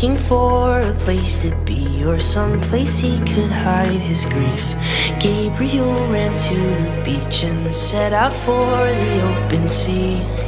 looking for a place to be or some place he could hide his grief. Gabriel ran to the beach and set out for the open sea.